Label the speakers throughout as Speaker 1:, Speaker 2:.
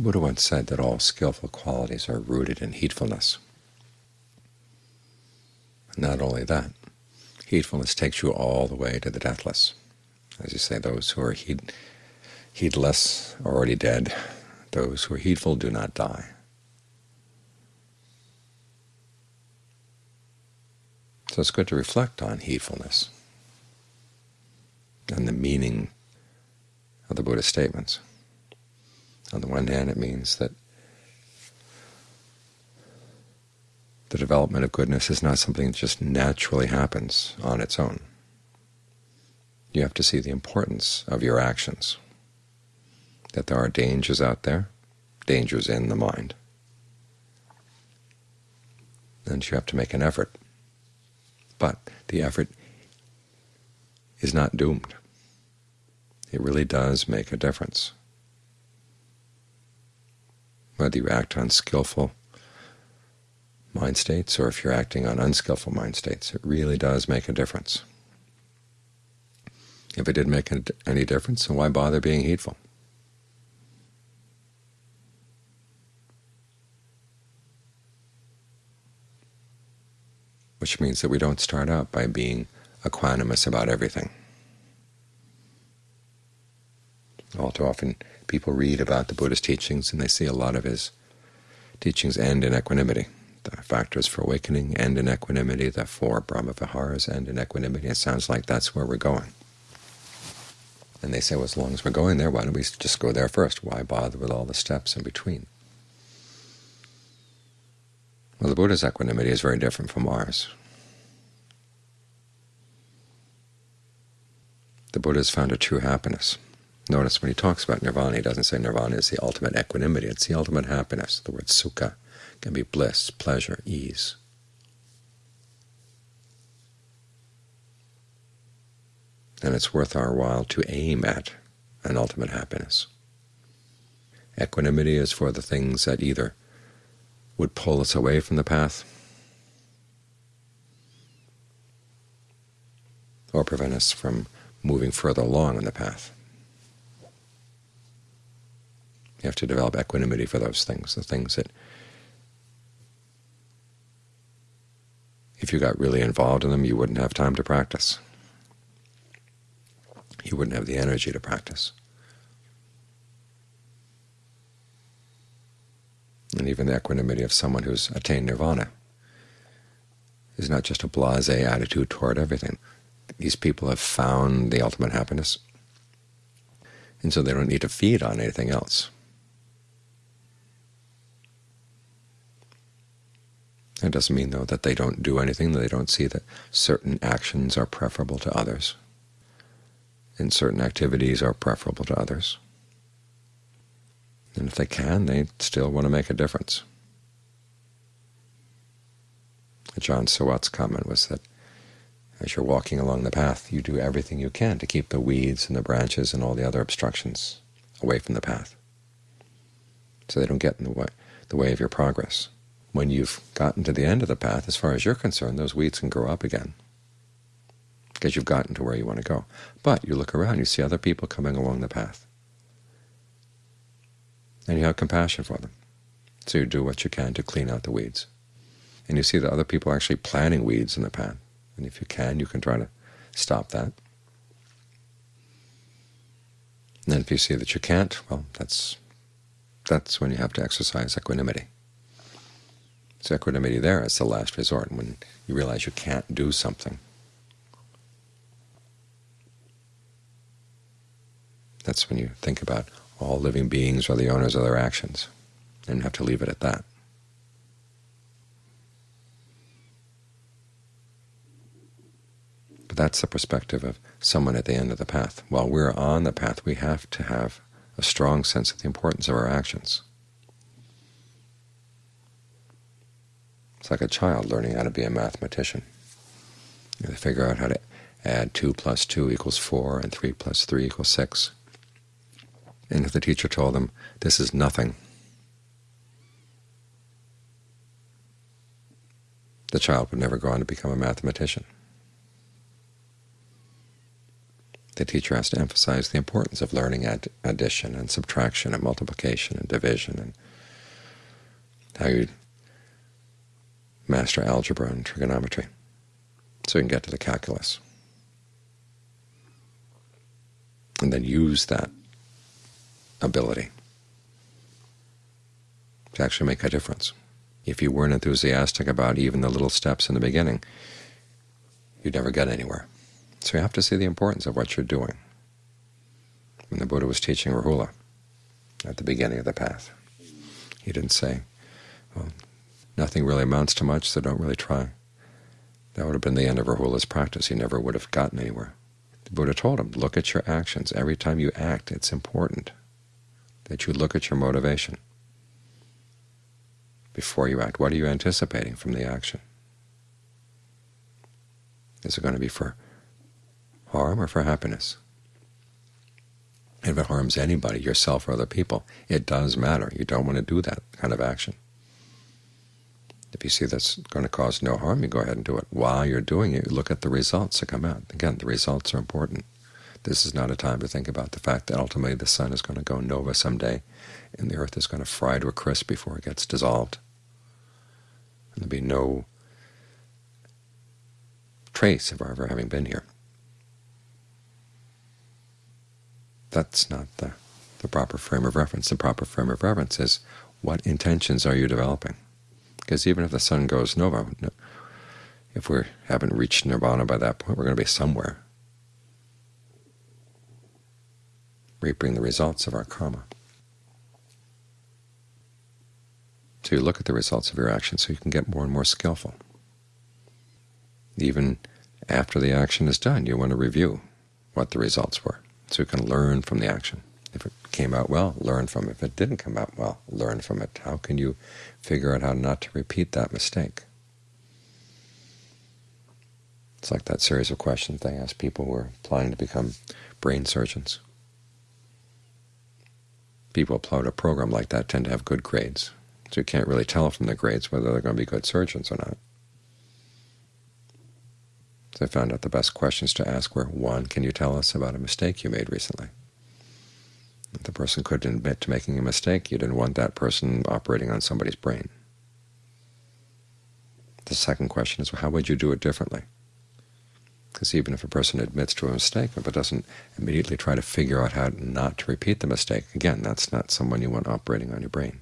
Speaker 1: The Buddha once said that all skillful qualities are rooted in heedfulness. Not only that, heedfulness takes you all the way to the deathless. As you say, those who are heed, heedless are already dead. Those who are heedful do not die. So it's good to reflect on heedfulness and the meaning of the Buddha's statements. On the one hand, it means that the development of goodness is not something that just naturally happens on its own. You have to see the importance of your actions, that there are dangers out there, dangers in the mind, and you have to make an effort but the effort is not doomed. It really does make a difference. Whether you act on skillful mind states or if you're acting on unskillful mind states, it really does make a difference. If it didn't make any difference, then why bother being heedful? which means that we don't start out by being equanimous about everything. All too often people read about the Buddha's teachings and they see a lot of his teachings end in equanimity. The factors for awakening end in equanimity, the four Brahma-viharas end in equanimity. It sounds like that's where we're going. And they say, well, as long as we're going there, why don't we just go there first? Why bother with all the steps in between? Well, the Buddha's equanimity is very different from ours. The Buddha has found a true happiness. Notice when he talks about nirvana, he doesn't say nirvana is the ultimate equanimity. It's the ultimate happiness. The word sukha can be bliss, pleasure, ease. And it's worth our while to aim at an ultimate happiness. Equanimity is for the things that either would pull us away from the path or prevent us from moving further along on the path. You have to develop equanimity for those things, the things that if you got really involved in them, you wouldn't have time to practice. You wouldn't have the energy to practice. and even the equanimity of someone who's attained nirvana is not just a blasé attitude toward everything. These people have found the ultimate happiness, and so they don't need to feed on anything else. It doesn't mean, though, that they don't do anything, that they don't see that certain actions are preferable to others, and certain activities are preferable to others. And if they can, they still want to make a difference. Ajaan Suwat's comment was that as you're walking along the path, you do everything you can to keep the weeds and the branches and all the other obstructions away from the path, so they don't get in the way, the way of your progress. When you've gotten to the end of the path, as far as you're concerned, those weeds can grow up again, because you've gotten to where you want to go. But you look around, you see other people coming along the path and you have compassion for them. So you do what you can to clean out the weeds. And you see that other people are actually planting weeds in the path. And if you can, you can try to stop that. And if you see that you can't, well, that's that's when you have to exercise equanimity. So equanimity there is the last resort, when you realize you can't do something. That's when you think about all living beings are the owners of their actions, and have to leave it at that. But that's the perspective of someone at the end of the path. While we're on the path, we have to have a strong sense of the importance of our actions. Like a child learning how to be a mathematician. They figure out how to add 2 plus 2 equals 4 and 3 plus 3 equals 6. And if the teacher told them, this is nothing, the child would never go on to become a mathematician. the teacher has to emphasize the importance of learning add addition and subtraction and multiplication and division and how you master algebra and trigonometry so you can get to the calculus. And then use that ability to actually make a difference. If you weren't enthusiastic about even the little steps in the beginning, you'd never get anywhere. So you have to see the importance of what you're doing. When the Buddha was teaching Rahula at the beginning of the path, he didn't say, well, nothing really amounts to much, so don't really try. That would have been the end of Rahula's practice. He never would have gotten anywhere. The Buddha told him, look at your actions. Every time you act, it's important that you look at your motivation before you act. What are you anticipating from the action? Is it going to be for harm or for happiness? If it harms anybody, yourself or other people, it does matter. You don't want to do that kind of action. If you see that's going to cause no harm, you go ahead and do it. While you're doing it, you look at the results that come out. Again, the results are important. This is not a time to think about the fact that ultimately the sun is going to go nova someday, and the earth is going to fry to a crisp before it gets dissolved. And there'll be no trace of our ever having been here. That's not the, the proper frame of reference. The proper frame of reference is what intentions are you developing? Because even if the sun goes nova, if we haven't reached nirvana by that point, we're going to be somewhere, reaping the results of our karma. So you look at the results of your action so you can get more and more skillful. Even after the action is done, you want to review what the results were, so you can learn from the action. If it came out well, learn from it. If it didn't come out well, learn from it. How can you figure out how not to repeat that mistake? It's like that series of questions they ask people who are applying to become brain surgeons. People apply to a program like that tend to have good grades, so you can't really tell from the grades whether they're going to be good surgeons or not. So I found out the best questions to ask were, one, can you tell us about a mistake you made recently? The person couldn't admit to making a mistake, you didn't want that person operating on somebody's brain. The second question is, well, how would you do it differently? Because even if a person admits to a mistake, it doesn't immediately try to figure out how not to repeat the mistake, again, that's not someone you want operating on your brain.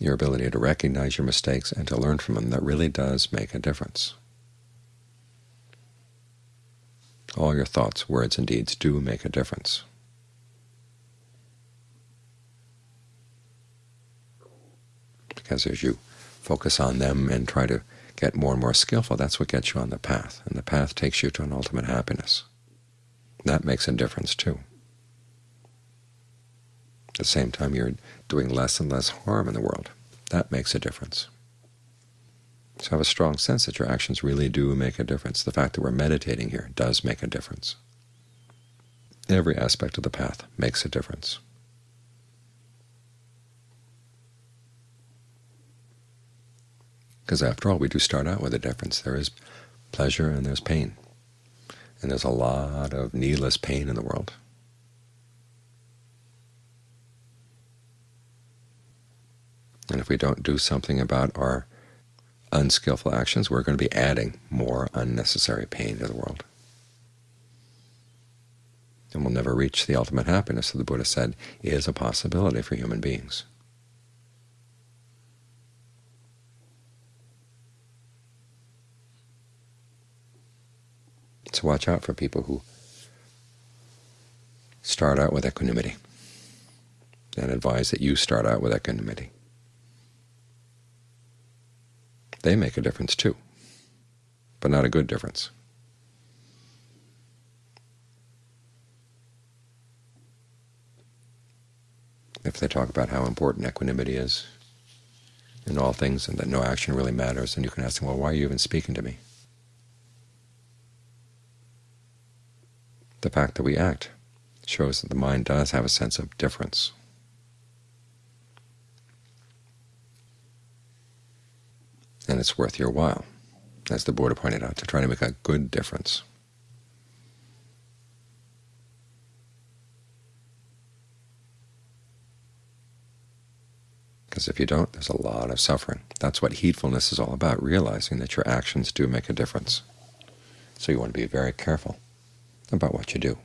Speaker 1: Your ability to recognize your mistakes and to learn from them, that really does make a difference. All your thoughts, words, and deeds do make a difference. Because as you focus on them and try to get more and more skillful, that's what gets you on the path, and the path takes you to an ultimate happiness. That makes a difference too. At the same time, you're doing less and less harm in the world. That makes a difference. So have a strong sense that your actions really do make a difference. The fact that we're meditating here does make a difference. Every aspect of the path makes a difference. Because after all, we do start out with a difference. There is pleasure and there's pain. And there's a lot of needless pain in the world. And if we don't do something about our unskillful actions, we're going to be adding more unnecessary pain to the world. And we'll never reach the ultimate happiness that the Buddha said is a possibility for human beings. So watch out for people who start out with equanimity and advise that you start out with equanimity. They make a difference too, but not a good difference. If they talk about how important equanimity is in all things and that no action really matters, then you can ask them, well, why are you even speaking to me? The fact that we act shows that the mind does have a sense of difference. and it's worth your while. as the Buddha pointed out, to try to make a good difference. Because if you don't, there's a lot of suffering. That's what heedfulness is all about, realizing that your actions do make a difference. So you want to be very careful about what you do.